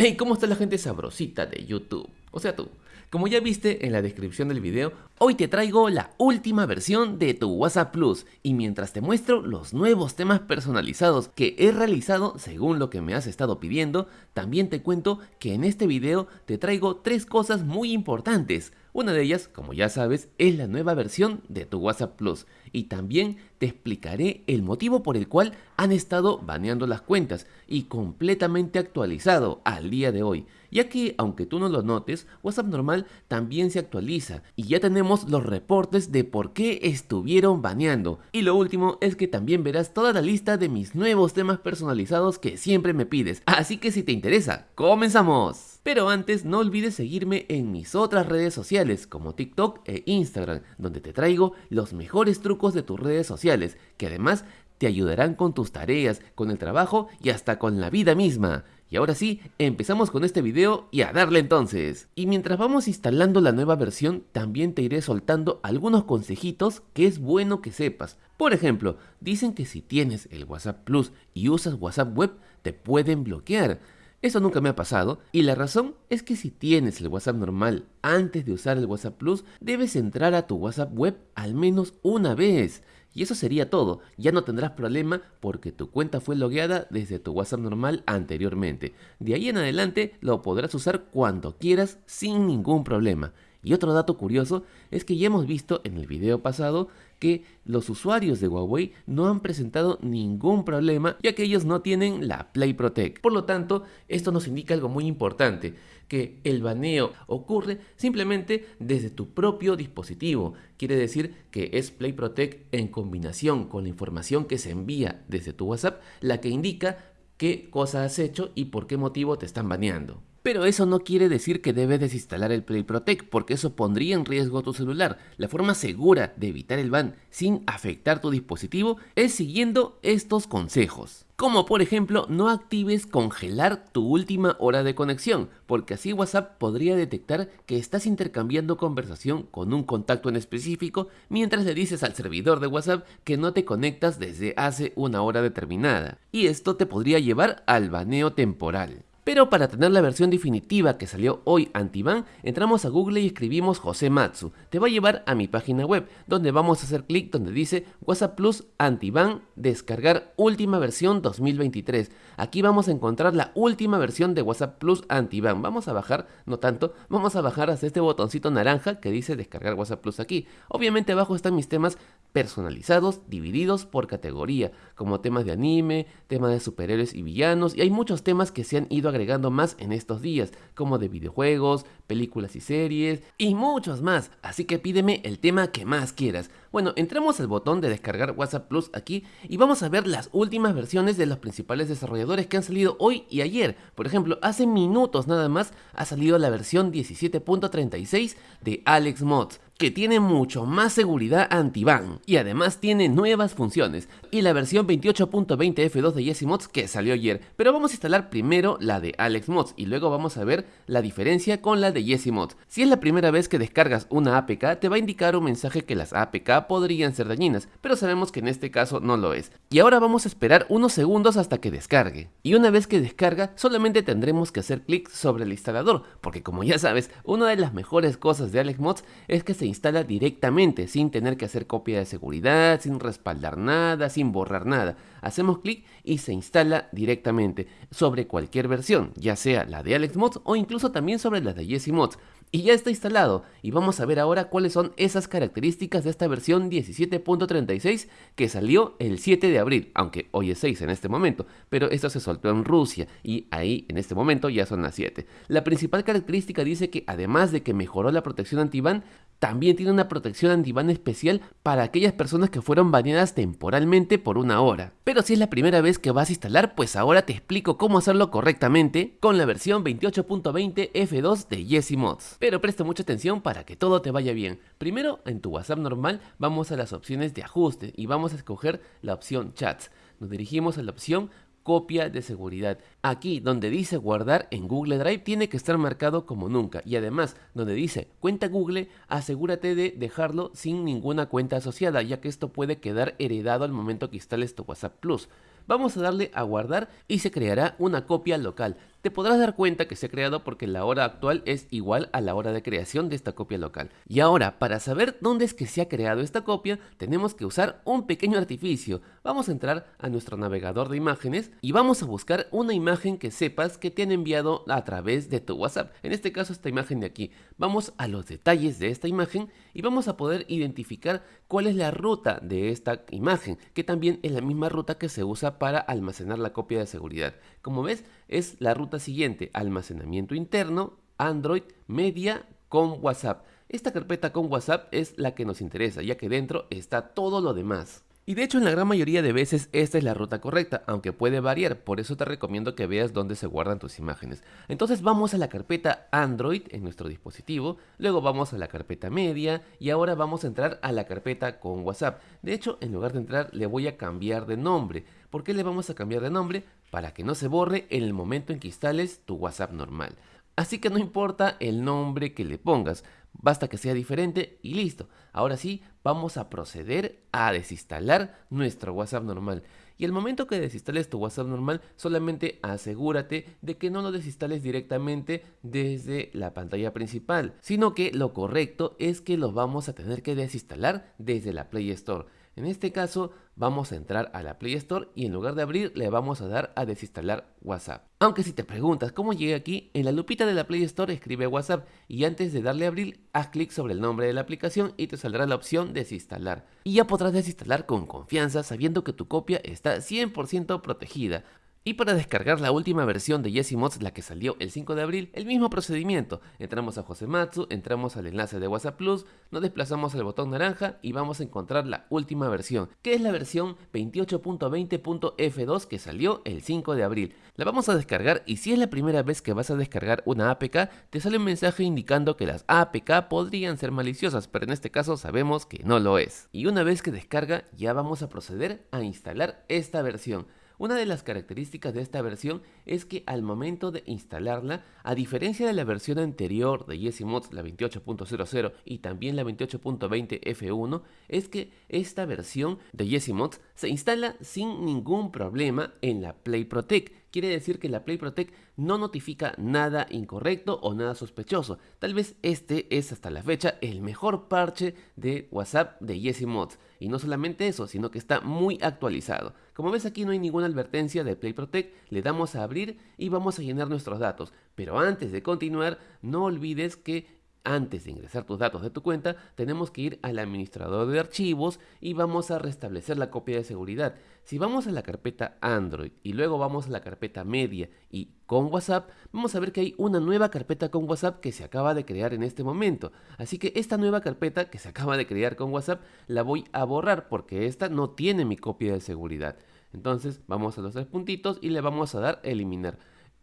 Hey, ¿cómo está la gente sabrosita de YouTube? O sea tú. Como ya viste en la descripción del video, hoy te traigo la última versión de tu WhatsApp Plus y mientras te muestro los nuevos temas personalizados que he realizado según lo que me has estado pidiendo, también te cuento que en este video te traigo tres cosas muy importantes. Una de ellas, como ya sabes, es la nueva versión de tu WhatsApp Plus y también te explicaré el motivo por el cual han estado baneando las cuentas y completamente actualizado al día de hoy, ya que aunque tú no lo notes, WhatsApp normal también se actualiza y ya tenemos los reportes de por qué estuvieron baneando. Y lo último es que también verás toda la lista de mis nuevos temas personalizados que siempre me pides, así que si te interesa, comenzamos. Pero antes no olvides seguirme en mis otras redes sociales como TikTok e Instagram, donde te traigo los mejores trucos de tus redes sociales, que además te ayudarán con tus tareas, con el trabajo y hasta con la vida misma. Y ahora sí, empezamos con este video y a darle entonces. Y mientras vamos instalando la nueva versión, también te iré soltando algunos consejitos que es bueno que sepas. Por ejemplo, dicen que si tienes el WhatsApp Plus y usas WhatsApp Web, te pueden bloquear. Eso nunca me ha pasado y la razón es que si tienes el WhatsApp normal antes de usar el WhatsApp Plus, debes entrar a tu WhatsApp web al menos una vez. Y eso sería todo, ya no tendrás problema porque tu cuenta fue logueada desde tu WhatsApp normal anteriormente. De ahí en adelante lo podrás usar cuando quieras sin ningún problema. Y otro dato curioso es que ya hemos visto en el video pasado que los usuarios de Huawei no han presentado ningún problema ya que ellos no tienen la Play Protect. Por lo tanto, esto nos indica algo muy importante, que el baneo ocurre simplemente desde tu propio dispositivo. Quiere decir que es Play Protect en combinación con la información que se envía desde tu WhatsApp la que indica qué cosa has hecho y por qué motivo te están baneando. Pero eso no quiere decir que debes desinstalar el Play Protect, porque eso pondría en riesgo tu celular. La forma segura de evitar el ban sin afectar tu dispositivo es siguiendo estos consejos. Como por ejemplo, no actives congelar tu última hora de conexión, porque así WhatsApp podría detectar que estás intercambiando conversación con un contacto en específico mientras le dices al servidor de WhatsApp que no te conectas desde hace una hora determinada. Y esto te podría llevar al baneo temporal. Pero para tener la versión definitiva que salió hoy anti-ban, entramos a Google y escribimos José Matsu. Te va a llevar a mi página web, donde vamos a hacer clic donde dice WhatsApp Plus anti-ban descargar última versión 2023. Aquí vamos a encontrar la última versión de WhatsApp Plus anti-ban. Vamos a bajar, no tanto, vamos a bajar hasta este botoncito naranja que dice descargar WhatsApp Plus aquí. Obviamente abajo están mis temas personalizados, divididos por categoría, como temas de anime, temas de superhéroes y villanos, y hay muchos temas que se han ido agregando más en estos días, como de videojuegos, películas y series, y muchos más, así que pídeme el tema que más quieras. Bueno, entramos al botón de descargar WhatsApp Plus aquí y vamos a ver las últimas versiones de los principales desarrolladores que han salido hoy y ayer. Por ejemplo, hace minutos nada más ha salido la versión 17.36 de Alex Mods que tiene mucho más seguridad anti-ban y además tiene nuevas funciones y la versión 28.20 F2 de Jesse Mods que salió ayer, pero vamos a instalar primero la de Alex Mods y luego vamos a ver la diferencia con la de Jesse Mods. Si es la primera vez que descargas una APK te va a indicar un mensaje que las APK podrían ser dañinas, pero sabemos que en este caso no lo es. Y ahora vamos a esperar unos segundos hasta que descargue. Y una vez que descarga solamente tendremos que hacer clic sobre el instalador, porque como ya sabes, una de las mejores cosas de Alex Mods es que se instala directamente, sin tener que hacer copia de seguridad, sin respaldar nada, sin borrar nada. Hacemos clic y se instala directamente sobre cualquier versión, ya sea la de Alex Mods o incluso también sobre la de Jesse Mods. Y ya está instalado y vamos a ver ahora cuáles son esas características de esta versión 17.36 que salió el 7 de abril, aunque hoy es 6 en este momento, pero esto se soltó en Rusia y ahí en este momento ya son las 7. La principal característica dice que además de que mejoró la protección anti-ban, también tiene una protección anti-ban especial para aquellas personas que fueron baneadas temporalmente por una hora. Pero si es la primera vez que vas a instalar, pues ahora te explico cómo hacerlo correctamente con la versión 28.20 F2 de Jesse Mods. Pero presta mucha atención para que todo te vaya bien. Primero, en tu WhatsApp normal, vamos a las opciones de ajuste y vamos a escoger la opción Chats. Nos dirigimos a la opción copia de seguridad. Aquí donde dice guardar en Google Drive tiene que estar marcado como nunca y además donde dice cuenta Google asegúrate de dejarlo sin ninguna cuenta asociada ya que esto puede quedar heredado al momento que instales tu WhatsApp Plus. Vamos a darle a guardar y se creará una copia local. Te podrás dar cuenta que se ha creado porque la hora actual es igual a la hora de creación de esta copia local. Y ahora, para saber dónde es que se ha creado esta copia, tenemos que usar un pequeño artificio. Vamos a entrar a nuestro navegador de imágenes y vamos a buscar una imagen que sepas que te han enviado a través de tu WhatsApp. En este caso, esta imagen de aquí. Vamos a los detalles de esta imagen y vamos a poder identificar cuál es la ruta de esta imagen, que también es la misma ruta que se usa para almacenar la copia de seguridad. Como ves, es la ruta siguiente, almacenamiento interno, Android, media con WhatsApp. Esta carpeta con WhatsApp es la que nos interesa, ya que dentro está todo lo demás. Y de hecho en la gran mayoría de veces esta es la ruta correcta, aunque puede variar, por eso te recomiendo que veas dónde se guardan tus imágenes. Entonces vamos a la carpeta Android en nuestro dispositivo, luego vamos a la carpeta media y ahora vamos a entrar a la carpeta con WhatsApp. De hecho, en lugar de entrar le voy a cambiar de nombre. ¿Por qué le vamos a cambiar de nombre? Para que no se borre en el momento en que instales tu WhatsApp normal. Así que no importa el nombre que le pongas, basta que sea diferente y listo. Ahora sí, vamos a proceder a desinstalar nuestro WhatsApp normal. Y el momento que desinstales tu WhatsApp normal, solamente asegúrate de que no lo desinstales directamente desde la pantalla principal, sino que lo correcto es que lo vamos a tener que desinstalar desde la Play Store. En este caso vamos a entrar a la Play Store y en lugar de abrir le vamos a dar a desinstalar WhatsApp. Aunque si te preguntas cómo llegué aquí, en la lupita de la Play Store escribe WhatsApp y antes de darle a abrir haz clic sobre el nombre de la aplicación y te saldrá la opción desinstalar. Y ya podrás desinstalar con confianza sabiendo que tu copia está 100% protegida. Y para descargar la última versión de Mods, la que salió el 5 de abril, el mismo procedimiento. Entramos a Josematsu, entramos al enlace de WhatsApp Plus, nos desplazamos al botón naranja y vamos a encontrar la última versión, que es la versión 28.20.f2 que salió el 5 de abril. La vamos a descargar y si es la primera vez que vas a descargar una APK, te sale un mensaje indicando que las APK podrían ser maliciosas, pero en este caso sabemos que no lo es. Y una vez que descarga, ya vamos a proceder a instalar esta versión. Una de las características de esta versión es que al momento de instalarla, a diferencia de la versión anterior de YesiMods, la 28.00 y también la 28.20 F1, es que esta versión de YesiMods se instala sin ningún problema en la Play Protect. Quiere decir que la Play Protect no notifica nada incorrecto o nada sospechoso. Tal vez este es hasta la fecha el mejor parche de WhatsApp de Yesi Mods. Y no solamente eso, sino que está muy actualizado. Como ves aquí no hay ninguna advertencia de Play Protect, le damos a abrir y vamos a llenar nuestros datos. Pero antes de continuar, no olvides que antes de ingresar tus datos de tu cuenta, tenemos que ir al administrador de archivos y vamos a restablecer la copia de seguridad. Si vamos a la carpeta Android y luego vamos a la carpeta media y con WhatsApp, vamos a ver que hay una nueva carpeta con WhatsApp que se acaba de crear en este momento. Así que esta nueva carpeta que se acaba de crear con WhatsApp la voy a borrar porque esta no tiene mi copia de seguridad. Entonces vamos a los tres puntitos y le vamos a dar eliminar.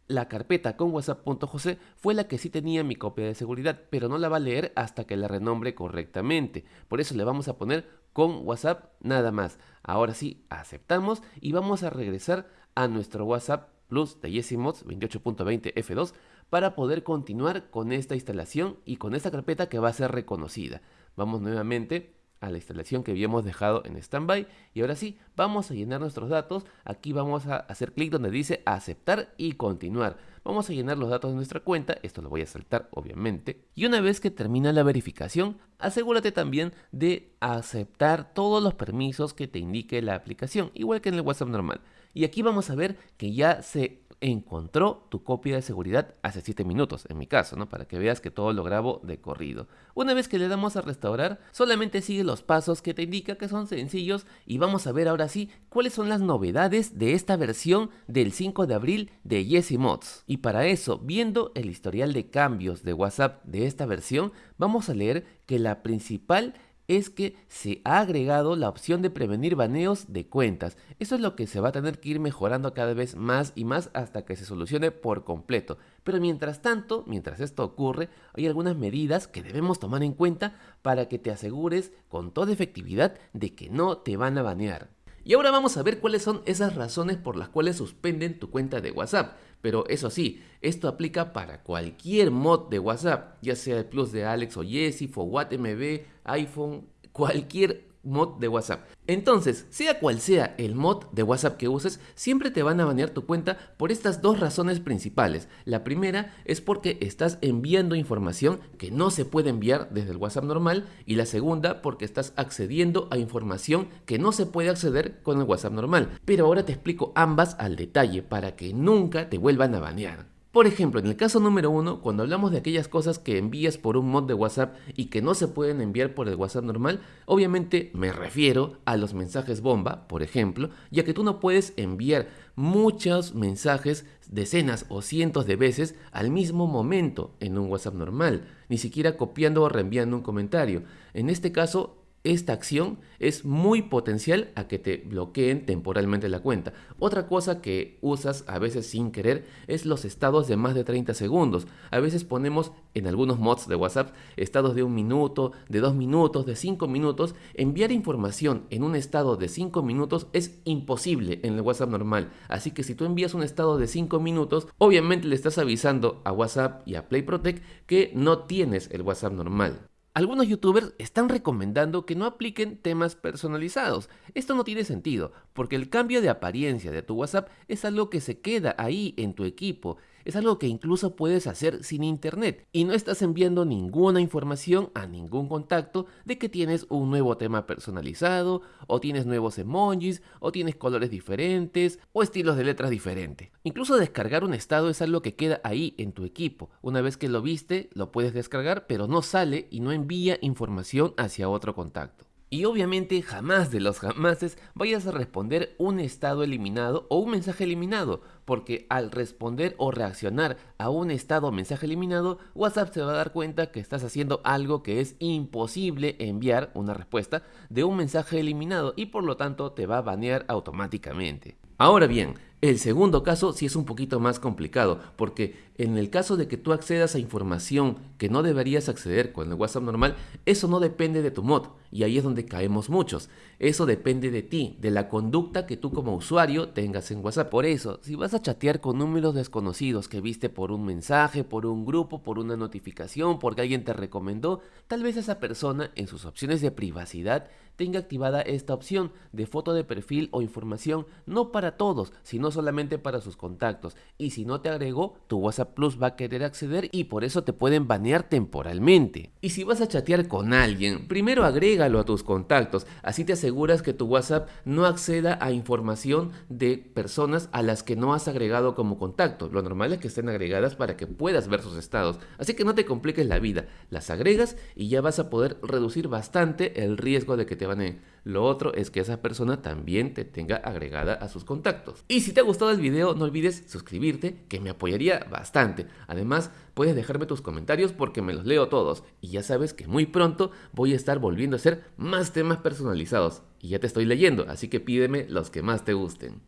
La carpeta con whatsapp.jose fue la que sí tenía mi copia de seguridad, pero no la va a leer hasta que la renombre correctamente. Por eso le vamos a poner con WhatsApp nada más. Ahora sí, aceptamos y vamos a regresar a nuestro WhatsApp Plus de Yesimods 28.20 F2 para poder continuar con esta instalación y con esta carpeta que va a ser reconocida. Vamos nuevamente a la instalación que habíamos dejado en standby. Y ahora sí vamos a llenar nuestros datos. Aquí vamos a hacer clic donde dice aceptar y continuar. Vamos a llenar los datos de nuestra cuenta. Esto lo voy a saltar obviamente. Y una vez que termina la verificación asegúrate también de aceptar todos los permisos que te indique la aplicación igual que en el WhatsApp normal y aquí vamos a ver que ya se encontró tu copia de seguridad hace 7 minutos, en mi caso, ¿no? Para que veas que todo lo grabo de corrido. Una vez que le damos a restaurar, solamente sigue los pasos que te indica que son sencillos y vamos a ver ahora sí cuáles son las novedades de esta versión del 5 de abril de Yesi Mods. Y para eso, viendo el historial de cambios de WhatsApp de esta versión, vamos a leer que la principal es que se ha agregado la opción de prevenir baneos de cuentas. Eso es lo que se va a tener que ir mejorando cada vez más y más hasta que se solucione por completo. Pero mientras tanto, mientras esto ocurre, hay algunas medidas que debemos tomar en cuenta para que te asegures con toda efectividad de que no te van a banear. Y ahora vamos a ver cuáles son esas razones por las cuales suspenden tu cuenta de WhatsApp. Pero eso sí, esto aplica para cualquier mod de WhatsApp, ya sea el Plus de Alex o Jesse, FOWAT MB, iPhone, cualquier mod de WhatsApp. Entonces, sea cual sea el mod de WhatsApp que uses, siempre te van a banear tu cuenta por estas dos razones principales. La primera es porque estás enviando información que no se puede enviar desde el WhatsApp normal y la segunda porque estás accediendo a información que no se puede acceder con el WhatsApp normal. Pero ahora te explico ambas al detalle para que nunca te vuelvan a banear. Por ejemplo, en el caso número uno, cuando hablamos de aquellas cosas que envías por un mod de WhatsApp y que no se pueden enviar por el WhatsApp normal, obviamente me refiero a los mensajes bomba, por ejemplo, ya que tú no puedes enviar muchos mensajes decenas o cientos de veces al mismo momento en un WhatsApp normal, ni siquiera copiando o reenviando un comentario. En este caso, esta acción es muy potencial a que te bloqueen temporalmente la cuenta. Otra cosa que usas a veces sin querer es los estados de más de 30 segundos. A veces ponemos en algunos mods de WhatsApp estados de un minuto, de dos minutos, de cinco minutos. Enviar información en un estado de 5 minutos es imposible en el WhatsApp normal. Así que si tú envías un estado de 5 minutos, obviamente le estás avisando a WhatsApp y a Play Protect que no tienes el WhatsApp normal. Algunos youtubers están recomendando que no apliquen temas personalizados. Esto no tiene sentido, porque el cambio de apariencia de tu WhatsApp es algo que se queda ahí en tu equipo es algo que incluso puedes hacer sin internet y no estás enviando ninguna información a ningún contacto de que tienes un nuevo tema personalizado o tienes nuevos emojis o tienes colores diferentes o estilos de letras diferentes. Incluso descargar un estado es algo que queda ahí en tu equipo. Una vez que lo viste, lo puedes descargar, pero no sale y no envía información hacia otro contacto. Y obviamente jamás de los jamases vayas a responder un estado eliminado o un mensaje eliminado, porque al responder o reaccionar a un estado o mensaje eliminado, WhatsApp se va a dar cuenta que estás haciendo algo que es imposible enviar una respuesta de un mensaje eliminado y por lo tanto te va a banear automáticamente. Ahora bien, el segundo caso sí es un poquito más complicado, porque en el caso de que tú accedas a información que no deberías acceder con el WhatsApp normal, eso no depende de tu mod, y ahí es donde caemos muchos. Eso depende de ti, de la conducta que tú como usuario tengas en WhatsApp. Por eso, si vas a chatear con números desconocidos que viste por un mensaje, por un grupo, por una notificación, porque alguien te recomendó, tal vez esa persona en sus opciones de privacidad tenga activada esta opción de foto de perfil o información no para todos, sino solamente para sus contactos. Y si no te agregó, tu WhatsApp Plus va a querer acceder y por eso te pueden banear temporalmente. Y si vas a chatear con alguien, primero agrégalo a tus contactos, así te aseguras que tu WhatsApp no acceda a información de personas a las que no has agregado como contacto. Lo normal es que estén agregadas para que puedas ver sus estados. Así que no te compliques la vida, las agregas y ya vas a poder reducir bastante el riesgo de que te baneen. Lo otro es que esa persona también te tenga agregada a sus contactos. Y si te ha gustado el video, no olvides suscribirte, que me apoyaría bastante. Además, puedes dejarme tus comentarios porque me los leo todos. Y ya sabes que muy pronto voy a estar volviendo a hacer más temas personalizados. Y ya te estoy leyendo, así que pídeme los que más te gusten.